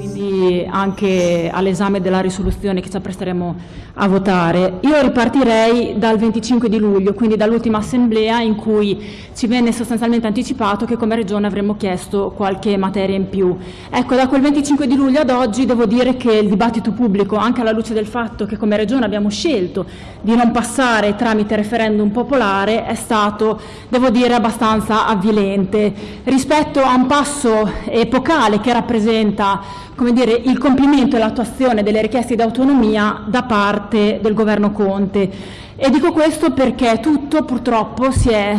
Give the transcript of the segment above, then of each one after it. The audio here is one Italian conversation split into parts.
quindi anche all'esame della risoluzione che ci appresteremo a votare. Io ripartirei dal 25 di luglio, quindi dall'ultima assemblea in cui ci venne sostanzialmente anticipato che come Regione avremmo chiesto qualche materia in più. Ecco, da quel 25 di luglio ad oggi devo dire che il dibattito pubblico, anche alla luce del fatto che come Regione abbiamo scelto di non passare tramite referendum popolare, è stato, devo dire, abbastanza avvilente. Rispetto a un passo epocale che rappresenta come dire, il compimento e l'attuazione delle richieste di autonomia da parte del governo Conte. E dico questo perché tutto purtroppo si è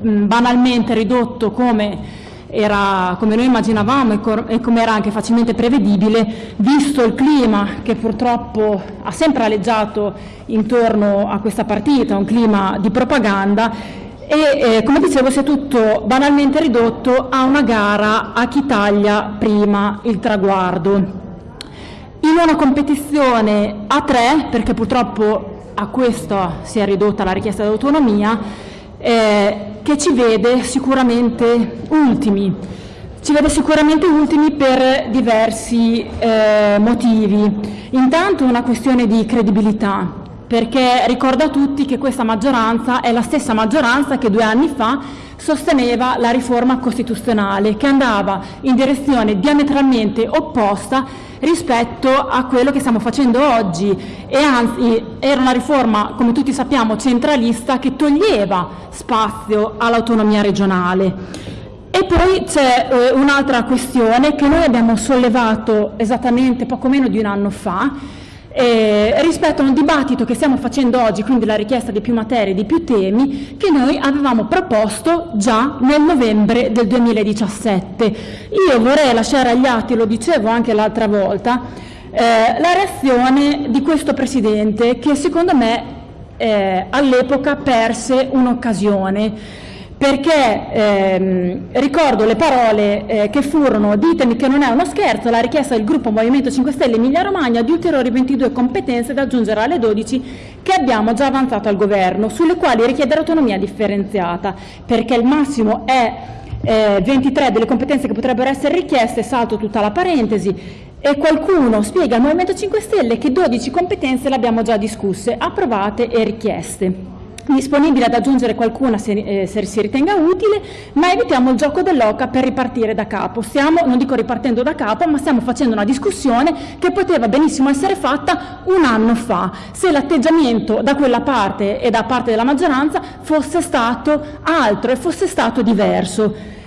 banalmente ridotto come era come noi immaginavamo e come era anche facilmente prevedibile, visto il clima che purtroppo ha sempre aleggiato intorno a questa partita, un clima di propaganda e eh, come dicevo si è tutto banalmente ridotto a una gara a chi taglia prima il traguardo. In una competizione a tre, perché purtroppo a questo si è ridotta la richiesta di autonomia, eh, che ci vede sicuramente ultimi. Ci vede sicuramente ultimi per diversi eh, motivi. Intanto una questione di credibilità perché ricorda a tutti che questa maggioranza è la stessa maggioranza che due anni fa sosteneva la riforma costituzionale, che andava in direzione diametralmente opposta rispetto a quello che stiamo facendo oggi e anzi era una riforma, come tutti sappiamo, centralista che toglieva spazio all'autonomia regionale. E poi c'è eh, un'altra questione che noi abbiamo sollevato esattamente poco meno di un anno fa, eh, rispetto a un dibattito che stiamo facendo oggi, quindi la richiesta di più materie, di più temi, che noi avevamo proposto già nel novembre del 2017. Io vorrei lasciare agli atti, lo dicevo anche l'altra volta, eh, la reazione di questo Presidente che secondo me eh, all'epoca perse un'occasione perché ehm, ricordo le parole eh, che furono ditemi che non è uno scherzo, la richiesta del gruppo Movimento 5 Stelle Emilia Romagna di ulteriori 22 competenze da aggiungere alle 12 che abbiamo già avanzato al governo, sulle quali richiedere autonomia differenziata, perché il massimo è eh, 23 delle competenze che potrebbero essere richieste, salto tutta la parentesi, e qualcuno spiega al Movimento 5 Stelle che 12 competenze le abbiamo già discusse, approvate e richieste disponibile ad aggiungere qualcuna se, eh, se, si ritenga utile, ma evitiamo il gioco dell'oca per ripartire da capo. Stiamo, non dico ripartendo da capo, ma stiamo facendo una discussione che poteva benissimo essere fatta un anno fa, se l'atteggiamento da quella parte e da parte della maggioranza fosse stato altro e fosse stato diverso.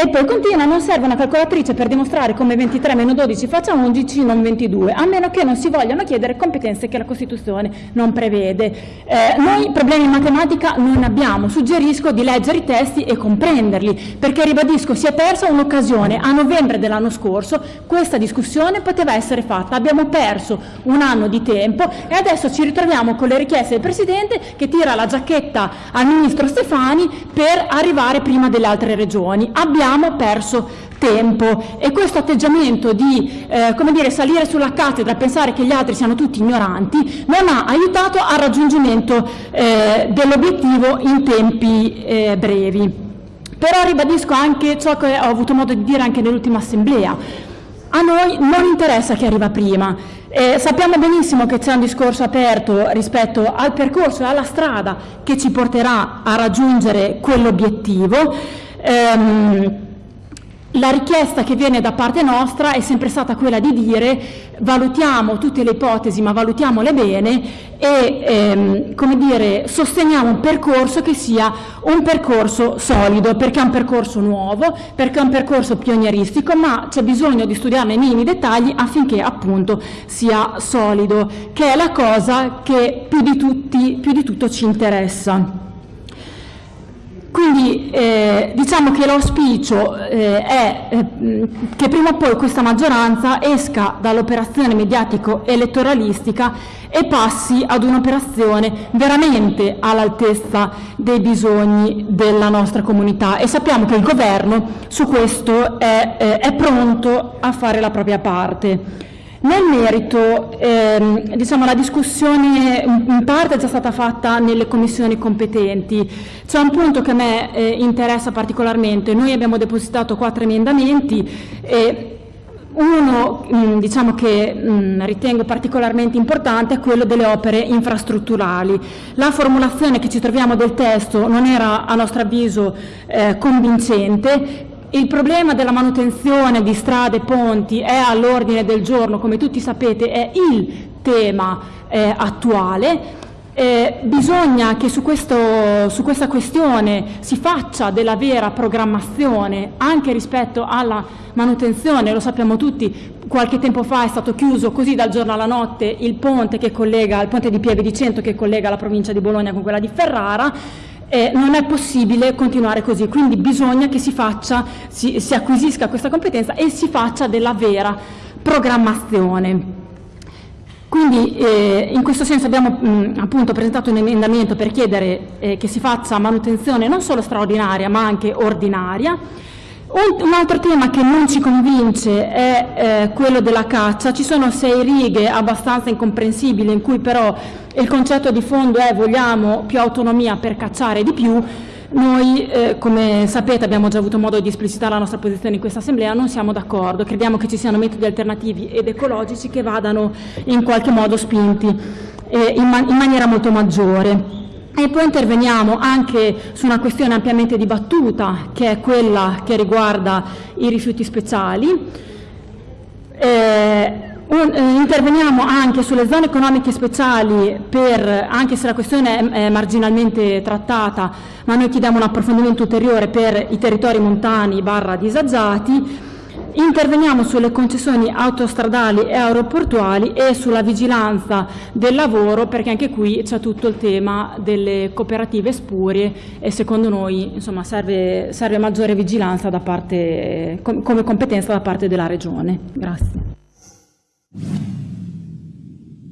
E poi continua, non serve una calcolatrice per dimostrare come 23 meno 12 faccia 11, non 22, a meno che non si vogliano chiedere competenze che la Costituzione non prevede. Eh, noi problemi in matematica non abbiamo, suggerisco di leggere i testi e comprenderli, perché ribadisco si è persa un'occasione, a novembre dell'anno scorso questa discussione poteva essere fatta, abbiamo perso un anno di tempo e adesso ci ritroviamo con le richieste del Presidente che tira la giacchetta al Ministro Stefani per arrivare prima delle altre regioni. Abbiamo abbiamo perso tempo e questo atteggiamento di eh, come dire, salire sulla cattedra e pensare che gli altri siano tutti ignoranti non ha aiutato al raggiungimento eh, dell'obiettivo in tempi eh, brevi. Però ribadisco anche ciò che ho avuto modo di dire anche nell'ultima assemblea. A noi non interessa chi arriva prima, eh, sappiamo benissimo che c'è un discorso aperto rispetto al percorso e alla strada che ci porterà a raggiungere quell'obiettivo. Ehm, la richiesta che viene da parte nostra è sempre stata quella di dire valutiamo tutte le ipotesi ma valutiamole bene e ehm, come dire, sosteniamo un percorso che sia un percorso solido perché è un percorso nuovo, perché è un percorso pionieristico ma c'è bisogno di studiarne i minimi dettagli affinché appunto sia solido che è la cosa che più di, tutti, più di tutto ci interessa. Quindi eh, diciamo che l'auspicio eh, è eh, che prima o poi questa maggioranza esca dall'operazione mediatico-elettoralistica e passi ad un'operazione veramente all'altezza dei bisogni della nostra comunità e sappiamo che il governo su questo è, eh, è pronto a fare la propria parte. Nel merito, ehm, diciamo, la discussione in parte è già stata fatta nelle commissioni competenti. C'è un punto che a me eh, interessa particolarmente. Noi abbiamo depositato quattro emendamenti e uno mh, diciamo che mh, ritengo particolarmente importante è quello delle opere infrastrutturali. La formulazione che ci troviamo del testo non era a nostro avviso eh, convincente, il problema della manutenzione di strade e ponti è all'ordine del giorno, come tutti sapete è il tema eh, attuale. Eh, bisogna che su, questo, su, questa questione si faccia della vera programmazione anche rispetto alla manutenzione, lo sappiamo tutti, qualche tempo fa è stato chiuso così dal giorno alla notte il ponte, collega, il ponte di Pieve di Cento che collega la provincia di Bologna con quella di Ferrara, eh, non è possibile continuare così, quindi bisogna che si, faccia, si, si acquisisca questa competenza e si faccia della vera programmazione. Quindi eh, in questo senso abbiamo mh, appunto presentato un emendamento per chiedere eh, che si faccia manutenzione non solo straordinaria ma anche ordinaria. Un, altro tema che non ci convince è eh, quello della caccia. Ci sono sei righe abbastanza incomprensibili in cui però il concetto di fondo è vogliamo più autonomia per cacciare di più, noi, eh, come sapete, abbiamo già avuto modo di esplicitare la nostra posizione in questa Assemblea, non siamo d'accordo, crediamo che ci siano metodi alternativi ed ecologici che vadano in qualche modo spinti eh, in, man in maniera molto maggiore. E poi interveniamo anche su una questione ampiamente dibattuta, che è quella che riguarda i rifiuti speciali. Eh, un, eh, interveniamo anche sulle zone economiche speciali, per, anche se la questione è, è, marginalmente trattata, ma noi chiediamo un approfondimento ulteriore per i territori montani barra disagiati. Interveniamo sulle concessioni autostradali e aeroportuali e sulla vigilanza del lavoro perché anche qui c'è tutto il tema delle cooperative spurie e secondo noi insomma, serve, serve maggiore vigilanza parte, come competenza da parte della Regione. Grazie.